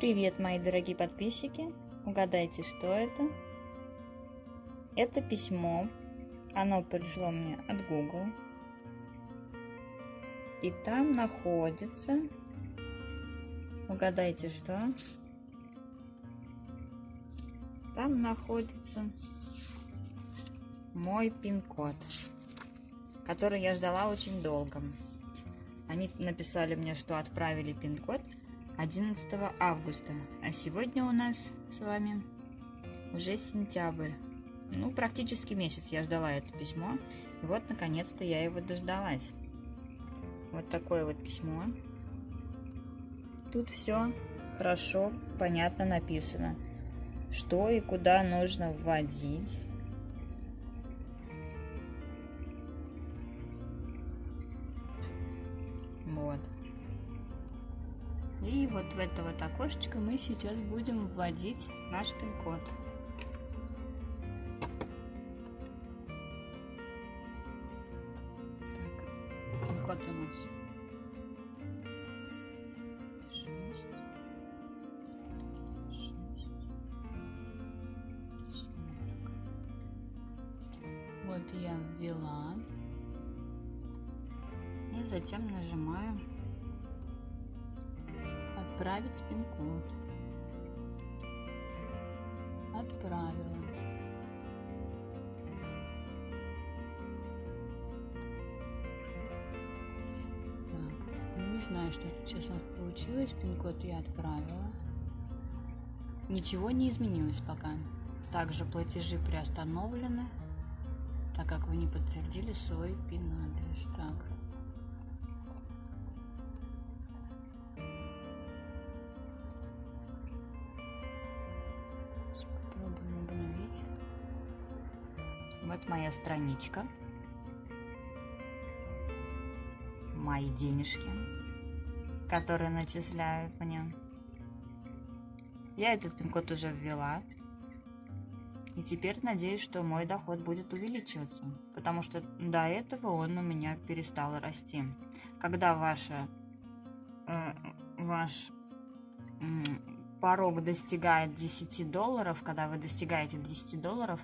Привет, мои дорогие подписчики! Угадайте, что это? Это письмо. Оно пришло мне от Google. И там находится... Угадайте, что? Там находится мой пин-код, который я ждала очень долго. Они написали мне, что отправили пин-код 11 августа, а сегодня у нас с вами уже сентябрь. Ну, практически месяц я ждала это письмо, и вот, наконец-то, я его дождалась. Вот такое вот письмо. Тут все хорошо, понятно написано, что и куда нужно вводить. Вот. И вот в это вот окошечко мы сейчас будем вводить наш пин-код. Пин-код у нас 6, 6, 40. Вот я ввела. И затем нажимаю Отправить пин-код. Отправила. Так, ну, не знаю, что сейчас получилось. Пин-код я отправила. Ничего не изменилось пока. Также платежи приостановлены, так как вы не подтвердили свой пин-адрес. Так. Вот моя страничка. Мои денежки, которые начисляют мне. Я этот пин-код уже ввела. И теперь надеюсь, что мой доход будет увеличиваться, потому что до этого он у меня перестал расти. Когда ваша, э, ваш э, порог достигает 10 долларов, когда вы достигаете 10 долларов,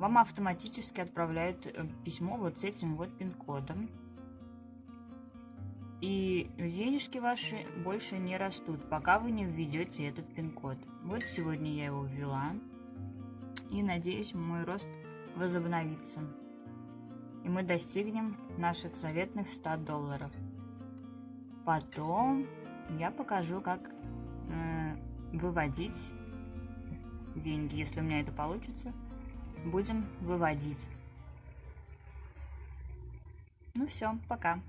вам автоматически отправляют э, письмо вот с этим вот пин-кодом. И денежки ваши больше не растут, пока вы не введете этот пин-код. Вот сегодня я его ввела. И надеюсь, мой рост возобновится. И мы достигнем наших заветных 100 долларов. Потом я покажу, как э, выводить деньги, если у меня это получится будем выводить. Ну все, пока.